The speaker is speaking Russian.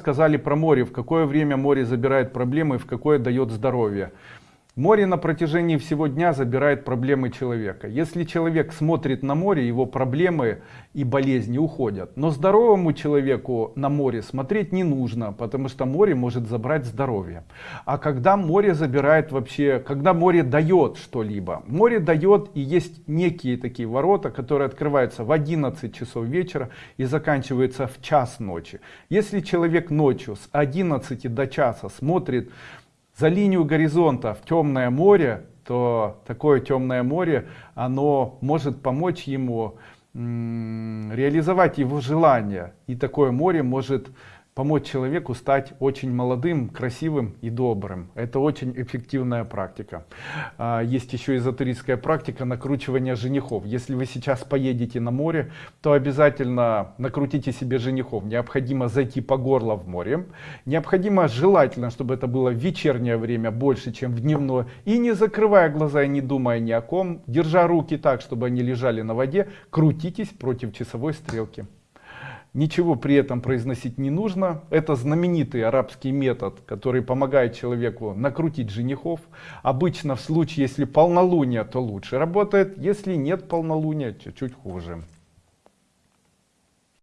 сказали про море, в какое время море забирает проблемы, в какое дает здоровье. Море на протяжении всего дня забирает проблемы человека. Если человек смотрит на море, его проблемы и болезни уходят. Но здоровому человеку на море смотреть не нужно, потому что море может забрать здоровье. А когда море забирает вообще, когда море дает что-либо, море дает и есть некие такие ворота, которые открываются в 11 часов вечера и заканчиваются в час ночи. Если человек ночью с 11 до часа смотрит за линию горизонта в темное море, то такое темное море, оно может помочь ему реализовать его желание. И такое море может помочь человеку стать очень молодым, красивым и добрым. Это очень эффективная практика. А, есть еще эзотерическая практика накручивания женихов. Если вы сейчас поедете на море, то обязательно накрутите себе женихов. Необходимо зайти по горло в море. Необходимо желательно, чтобы это было в вечернее время больше, чем в дневное. И не закрывая глаза и не думая ни о ком, держа руки так, чтобы они лежали на воде, крутитесь против часовой стрелки. Ничего при этом произносить не нужно. Это знаменитый арабский метод, который помогает человеку накрутить женихов. Обычно в случае, если полнолуние, то лучше работает. Если нет полнолуния, чуть-чуть хуже.